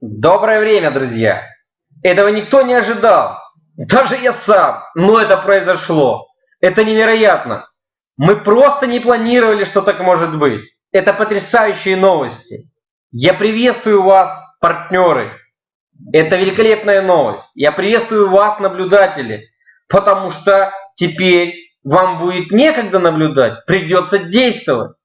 Доброе время, друзья! Этого никто не ожидал. Даже я сам. Но это произошло. Это невероятно. Мы просто не планировали, что так может быть. Это потрясающие новости. Я приветствую вас, партнеры. Это великолепная новость. Я приветствую вас, наблюдатели. Потому что теперь вам будет некогда наблюдать, придется действовать.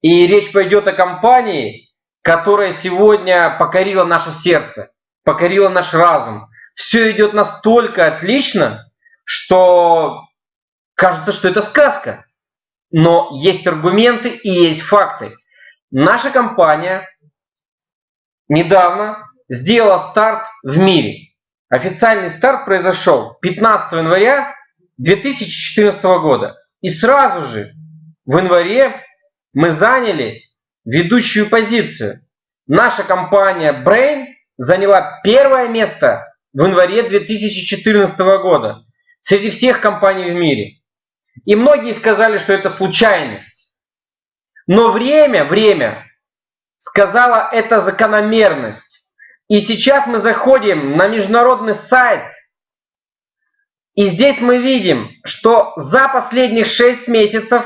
И речь пойдет о компании, которая сегодня покорила наше сердце, покорила наш разум. Все идет настолько отлично, что кажется, что это сказка. Но есть аргументы и есть факты. Наша компания недавно сделала старт в мире. Официальный старт произошел 15 января 2014 года. И сразу же в январе мы заняли ведущую позицию. Наша компания Brain заняла первое место в январе 2014 года среди всех компаний в мире. И многие сказали, что это случайность. Но время, время сказала это закономерность. И сейчас мы заходим на международный сайт и здесь мы видим, что за последних 6 месяцев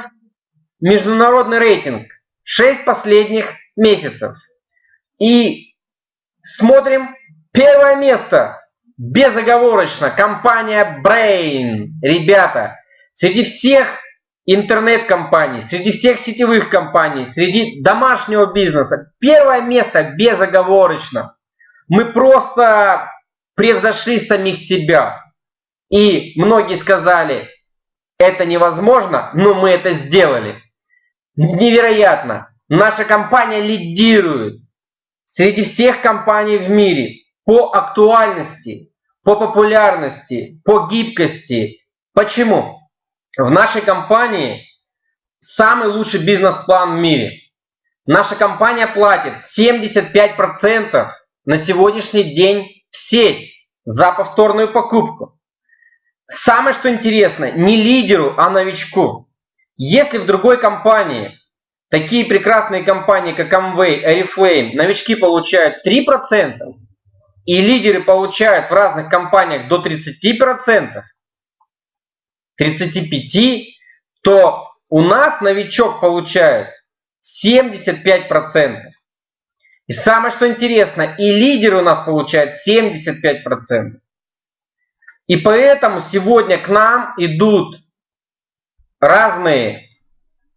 международный рейтинг 6 последних месяцев. И смотрим первое место безоговорочно компания Brain. Ребята, среди всех интернет-компаний, среди всех сетевых компаний, среди домашнего бизнеса, первое место безоговорочно. Мы просто превзошли самих себя. И многие сказали, это невозможно, но мы это сделали. Невероятно. Наша компания лидирует среди всех компаний в мире по актуальности, по популярности, по гибкости. Почему? В нашей компании самый лучший бизнес-план в мире. Наша компания платит 75% на сегодняшний день в сеть за повторную покупку. Самое что интересно, не лидеру, а новичку. Если в другой компании, такие прекрасные компании, как Amway, Oriflame, новички получают 3%, и лидеры получают в разных компаниях до 30%, 35%, то у нас новичок получает 75%. И самое что интересно, и лидеры у нас получают 75%. И поэтому сегодня к нам идут разные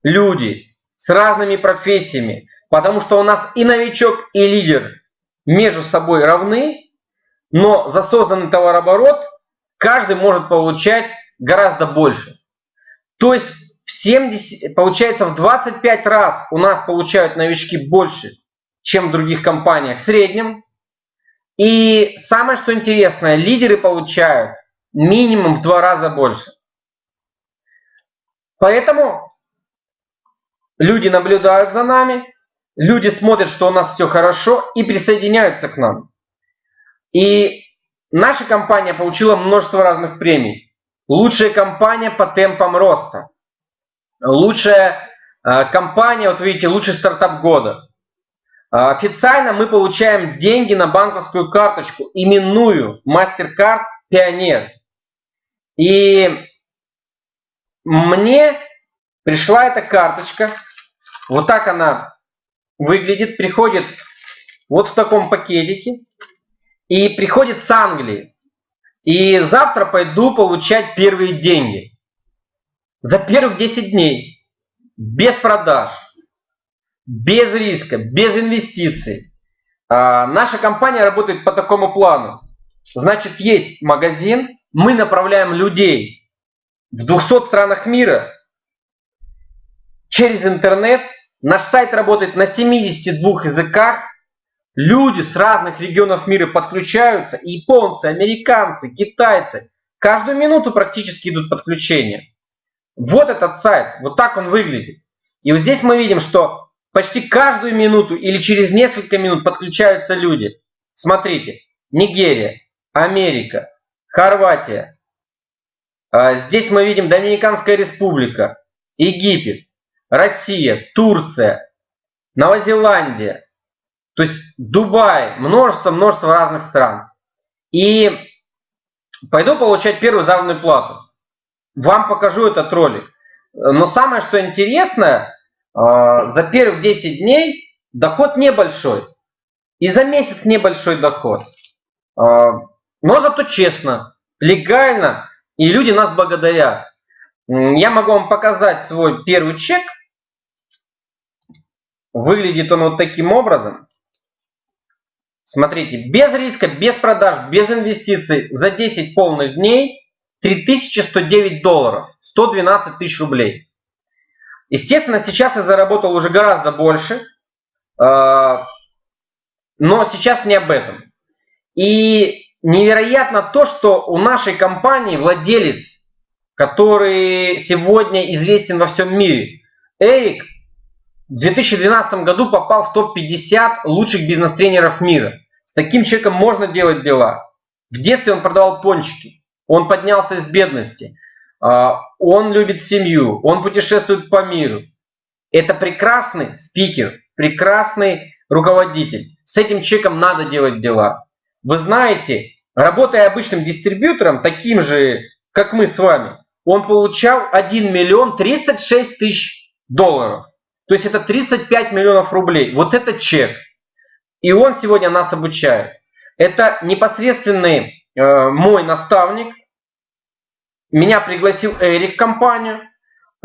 люди с разными профессиями, потому что у нас и новичок, и лидер между собой равны, но за созданный товарооборот каждый может получать гораздо больше. То есть в 70, получается в 25 раз у нас получают новички больше, чем в других компаниях в среднем. И самое что интересное, лидеры получают минимум в два раза больше. Поэтому люди наблюдают за нами, люди смотрят, что у нас все хорошо и присоединяются к нам. И наша компания получила множество разных премий. Лучшая компания по темпам роста. Лучшая э, компания, вот видите, лучший стартап года. Э, официально мы получаем деньги на банковскую карточку, именную MasterCard Pioneer. И мне пришла эта карточка. Вот так она выглядит. Приходит вот в таком пакетике. И приходит с Англии. И завтра пойду получать первые деньги. За первых 10 дней. Без продаж. Без риска. Без инвестиций. А, наша компания работает по такому плану. Значит, есть магазин, мы направляем людей в 200 странах мира через интернет. Наш сайт работает на 72 языках. Люди с разных регионов мира подключаются. Японцы, американцы, китайцы. Каждую минуту практически идут подключения. Вот этот сайт, вот так он выглядит. И вот здесь мы видим, что почти каждую минуту или через несколько минут подключаются люди. Смотрите, Нигерия, Америка, Хорватия. А, здесь мы видим Доминиканская республика, Египет, Россия, Турция, Новозеландия. То есть Дубай, множество, множество разных стран. И пойду получать первую заработную плату. Вам покажу этот ролик. Но самое, что интересное, а, за первых 10 дней доход небольшой. И за месяц небольшой доход. А, но зато честно, легально, и люди нас благодарят. Я могу вам показать свой первый чек. Выглядит он вот таким образом. Смотрите, без риска, без продаж, без инвестиций за 10 полных дней 3109 долларов, 112 тысяч рублей. Естественно, сейчас я заработал уже гораздо больше, а, но сейчас не об этом. И невероятно то, что у нашей компании владелец, который сегодня известен во всем мире, Эрик, в 2012 году попал в топ-50 лучших бизнес-тренеров мира. С таким человеком можно делать дела. В детстве он продавал пончики. Он поднялся из бедности. А, он любит семью. Он путешествует по миру. Это прекрасный спикер, прекрасный руководитель. С этим человеком надо делать дела. Вы знаете, работая обычным дистрибьютором, таким же, как мы с вами, он получал 1 миллион 36 тысяч долларов. То есть это 35 миллионов рублей. Вот это чек. И он сегодня нас обучает. Это непосредственный э, мой наставник. Меня пригласил Эрик в компанию.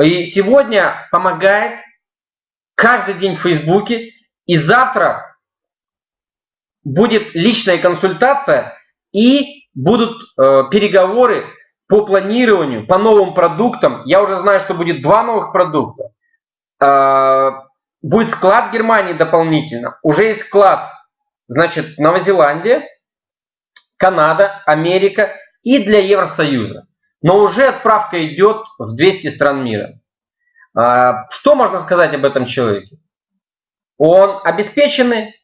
И сегодня помогает каждый день в Фейсбуке. И завтра будет личная консультация и будут э, переговоры по планированию, по новым продуктам. Я уже знаю, что будет два новых продукта. Э, будет склад в Германии дополнительно. Уже есть склад, значит, Новозеландия, Канада, Америка и для Евросоюза. Но уже отправка идет в 200 стран мира. А, что можно сказать об этом человеке? Он обеспеченный,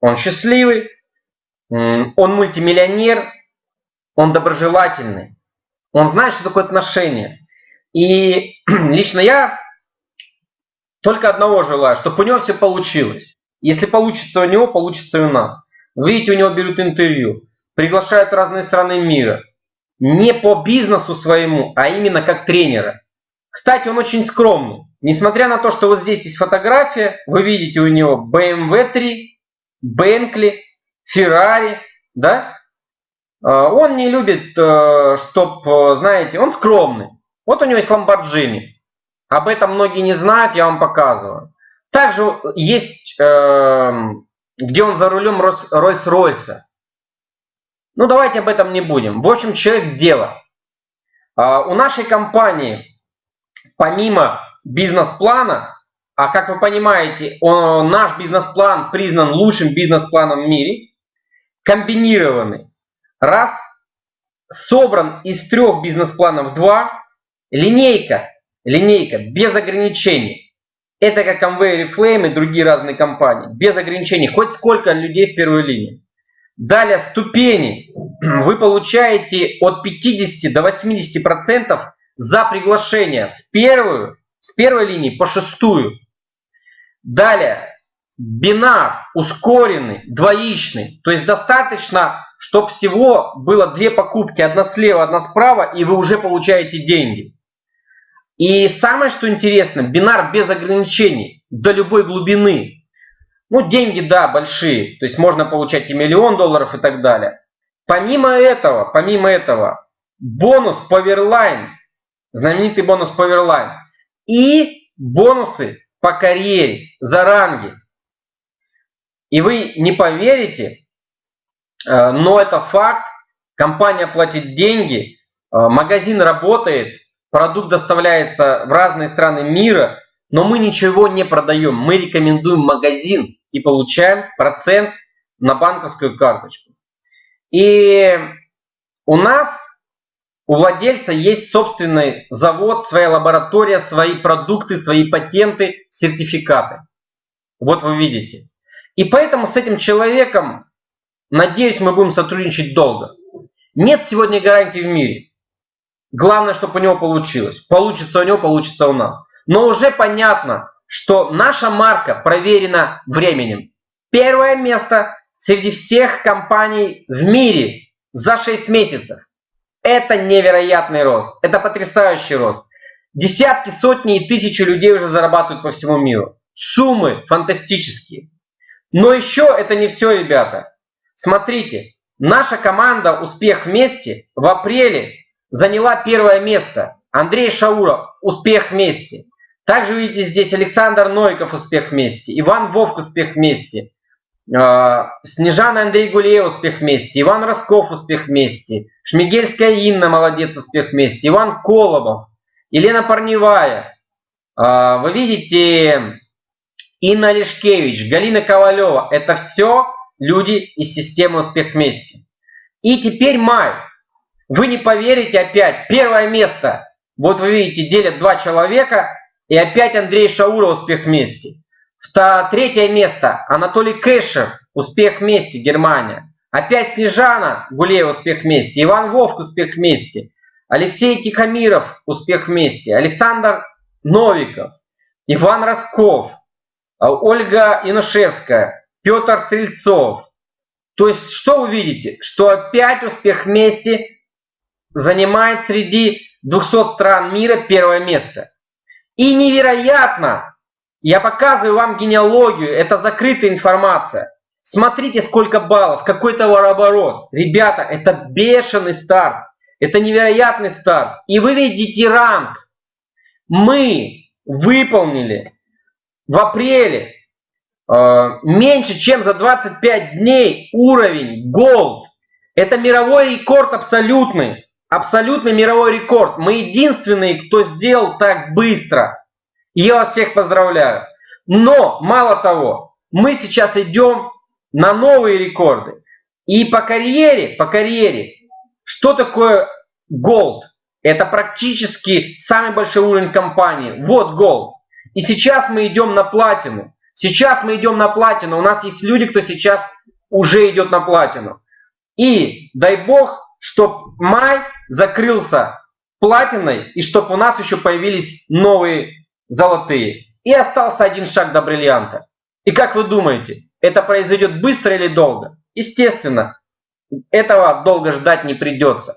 он счастливый, он мультимиллионер, он доброжелательный, он знает, что такое отношения. И лично я только одного желаю, чтобы у него все получилось. Если получится у него, получится и у нас. Видите, у него берут интервью, приглашают в разные страны мира. Не по бизнесу своему, а именно как тренера. Кстати, он очень скромный. Несмотря на то, что вот здесь есть фотография, вы видите у него BMW 3, Bentley, Ferrari, да? А, он не любит, э, чтоб, э, знаете, он скромный. Вот у него есть Lamborghini. Об этом многие не знают, я вам показываю. Также есть, э, где он за рулем Рольс-Ройса. Ну, давайте об этом не будем. В общем, человек дело. Э, у нашей компании, помимо бизнес-плана, а как вы понимаете, он, наш бизнес-план признан лучшим бизнес-планом в мире, комбинированный. Раз, собран из трех бизнес-планов два, линейка Линейка без ограничений. Это как Amway, Reflame и другие разные компании. Без ограничений. Хоть сколько людей в первой линии. Далее ступени. Вы получаете от 50 до 80 процентов за приглашение с, первую, с первой линии по шестую. Далее бинар ускоренный, двоичный. То есть достаточно, чтобы всего было две покупки, одна слева, одна справа, и вы уже получаете деньги. И самое, что интересно, бинар без ограничений, до любой глубины. Ну, деньги, да, большие, то есть можно получать и миллион долларов и так далее. Помимо этого, помимо этого, бонус Powerline, знаменитый бонус Powerline, и бонусы по карьере, за ранги. И вы не поверите, э, но это факт, компания платит деньги, э, магазин работает, Продукт доставляется в разные страны мира, но мы ничего не продаем. Мы рекомендуем магазин и получаем процент на банковскую карточку. И у нас, у владельца есть собственный завод, своя лаборатория, свои продукты, свои патенты, сертификаты. Вот вы видите. И поэтому с этим человеком, надеюсь, мы будем сотрудничать долго. Нет сегодня гарантий в мире. Главное, чтобы у него получилось. Получится у него, получится у нас. Но уже понятно, что наша марка проверена временем. Первое место среди всех компаний в мире за 6 месяцев. Это невероятный рост. Это потрясающий рост. Десятки, сотни и тысячи людей уже зарабатывают по всему миру. Суммы фантастические. Но еще это не все, ребята. Смотрите, наша команда «Успех вместе» в апреле заняла первое место. Андрей Шауров «Успех вместе». Также видите здесь Александр Нойков «Успех вместе», Иван Вовк «Успех вместе», а, Снежана Андрей Гулеев «Успех вместе», Иван Росков «Успех вместе», Шмигельская Инна «Молодец» «Успех вместе», Иван Колобов, Елена Парневая. А, вы видите Инна Лешкевич, Галина Ковалева. Это все люди из системы «Успех вместе». И теперь май. Вы не поверите опять. Первое место. Вот вы видите, делят два человека. И опять Андрей Шауров «Успех вместе». Третье место. Анатолий Кэшер «Успех вместе. Германия». Опять Снежана Гулеева «Успех вместе». Иван Вовк «Успех вместе». Алексей Тихомиров «Успех вместе». Александр Новиков. Иван Росков. А Ольга Янушевская, Петр Стрельцов. То есть, что вы видите? Что опять успех вместе занимает среди 200 стран мира первое место. И невероятно, я показываю вам генеалогию, это закрытая информация. Смотрите, сколько баллов, какой товарооборот. Ребята, это бешеный старт, это невероятный старт. И вы видите ранг. Мы выполнили в апреле э, меньше, чем за 25 дней уровень Gold. Это мировой рекорд абсолютный. Абсолютный мировой рекорд. Мы единственные, кто сделал так быстро. Я вас всех поздравляю. Но, мало того, мы сейчас идем на новые рекорды. И по карьере, по карьере, что такое Gold? Это практически самый большой уровень компании. Вот Gold. И сейчас мы идем на платину. Сейчас мы идем на платину. У нас есть люди, кто сейчас уже идет на платину. И дай бог, чтобы май закрылся платиной, и чтобы у нас еще появились новые золотые. И остался один шаг до бриллианта. И как вы думаете, это произойдет быстро или долго? Естественно, этого долго ждать не придется.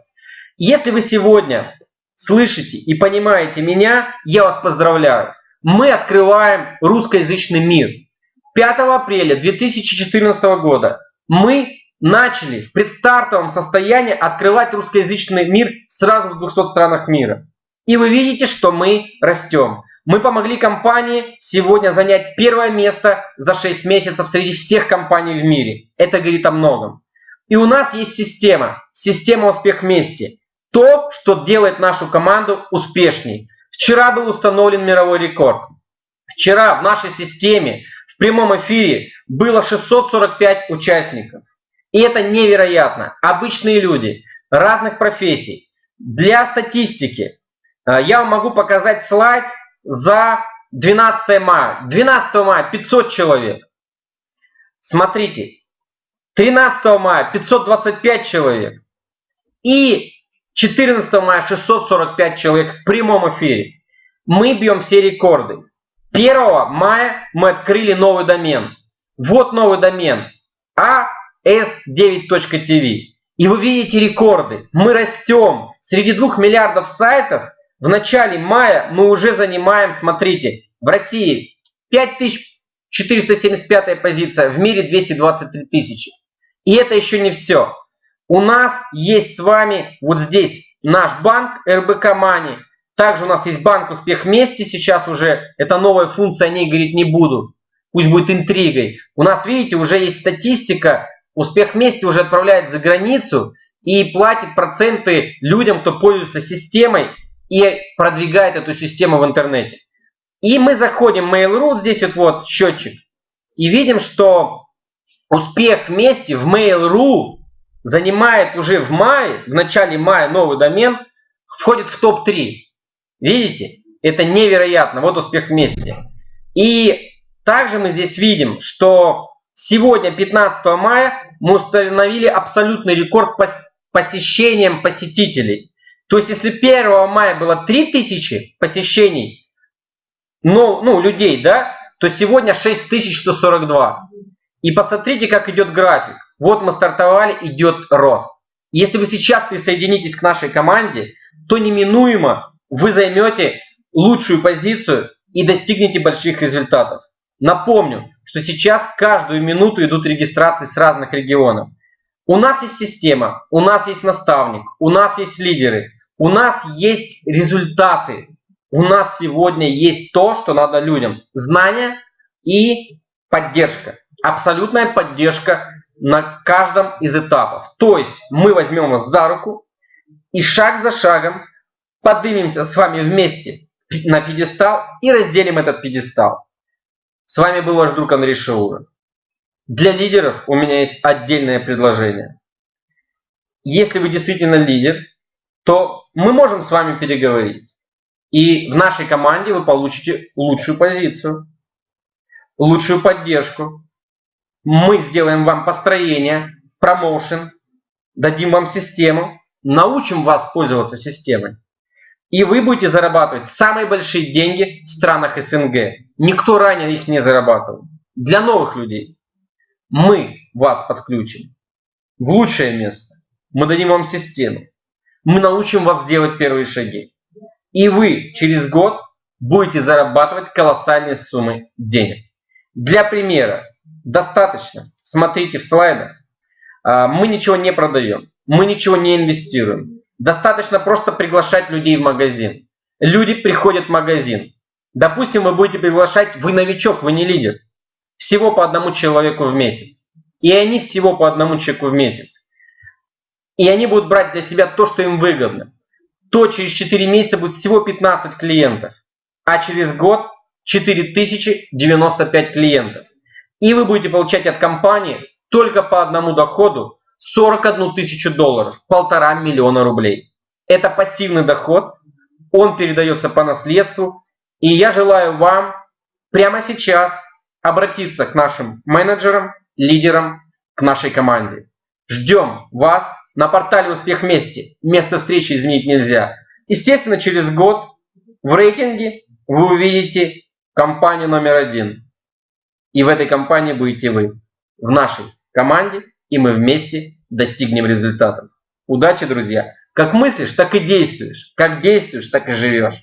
Если вы сегодня слышите и понимаете меня, я вас поздравляю мы открываем русскоязычный мир. 5 апреля 2014 года мы начали в предстартовом состоянии открывать русскоязычный мир сразу в 200 странах мира. И вы видите, что мы растем. Мы помогли компании сегодня занять первое место за 6 месяцев среди всех компаний в мире. Это говорит о многом. И у нас есть система, система успех вместе. То, что делает нашу команду успешней. Вчера был установлен мировой рекорд. Вчера в нашей системе в прямом эфире было 645 участников. И это невероятно. Обычные люди разных профессий. Для статистики э, я вам могу показать слайд за 12 мая. 12 мая 500 человек. Смотрите. 13 мая 525 человек. И 14 мая 645 человек в прямом эфире. Мы бьем все рекорды. 1 мая мы открыли новый домен. Вот новый домен as9.tv. И вы видите рекорды. Мы растем. Среди 2 миллиардов сайтов в начале мая мы уже занимаем, смотрите, в России 5475 позиция, в мире 223 тысячи. И это еще не все. У нас есть с вами вот здесь наш банк РБК Мани. Также у нас есть банк Успех вместе. Сейчас уже это новая функция, о ней говорить не буду. Пусть будет интригой. У нас, видите, уже есть статистика. Успех вместе уже отправляет за границу и платит проценты людям, кто пользуется системой и продвигает эту систему в интернете. И мы заходим в Mail.ru, здесь вот, вот счетчик, и видим, что успех вместе в Mail.ru занимает уже в мае, в начале мая новый домен, входит в топ-3. Видите? Это невероятно. Вот успех вместе. И также мы здесь видим, что сегодня, 15 мая, мы установили абсолютный рекорд по посещениям посетителей. То есть, если 1 мая было 3000 посещений, ну, ну, людей, да, то сегодня 6142. И посмотрите, как идет график. Вот мы стартовали, идет рост. Если вы сейчас присоединитесь к нашей команде, то неминуемо вы займете лучшую позицию и достигнете больших результатов. Напомню, что сейчас каждую минуту идут регистрации с разных регионов. У нас есть система, у нас есть наставник, у нас есть лидеры, у нас есть результаты. У нас сегодня есть то, что надо людям. Знания и поддержка. Абсолютная поддержка на каждом из этапов. То есть мы возьмем вас за руку и шаг за шагом поднимемся с вами вместе на пьедестал и разделим этот пьедестал. С вами был ваш друг Андрей Шаура. Для лидеров у меня есть отдельное предложение. Если вы действительно лидер, то мы можем с вами переговорить. И в нашей команде вы получите лучшую позицию, лучшую поддержку. Мы сделаем вам построение, промоушен, дадим вам систему, научим вас пользоваться системой. И вы будете зарабатывать самые большие деньги в странах СНГ. Никто ранее их не зарабатывал. Для новых людей. Мы вас подключим в лучшее место. Мы дадим вам систему. Мы научим вас делать первые шаги. И вы через год будете зарабатывать колоссальные суммы денег. Для примера, достаточно, смотрите в слайдах, а, мы ничего не продаем, мы ничего не инвестируем. Достаточно просто приглашать людей в магазин. Люди приходят в магазин. Допустим, вы будете приглашать, вы новичок, вы не лидер. Всего по одному человеку в месяц. И они всего по одному человеку в месяц. И они будут брать для себя то, что им выгодно то через 4 месяца будет всего 15 клиентов, а через год 4095 клиентов. И вы будете получать от компании только по одному доходу 41 тысячу долларов, полтора миллиона рублей. Это пассивный доход, он передается по наследству. И я желаю вам прямо сейчас обратиться к нашим менеджерам, лидерам, к нашей команде. Ждем вас на портале «Успех вместе». Место встречи изменить нельзя. Естественно, через год в рейтинге вы увидите компанию номер один. И в этой компании будете вы. В нашей команде. И мы вместе достигнем результатов. Удачи, друзья! Как мыслишь, так и действуешь. Как действуешь, так и живешь.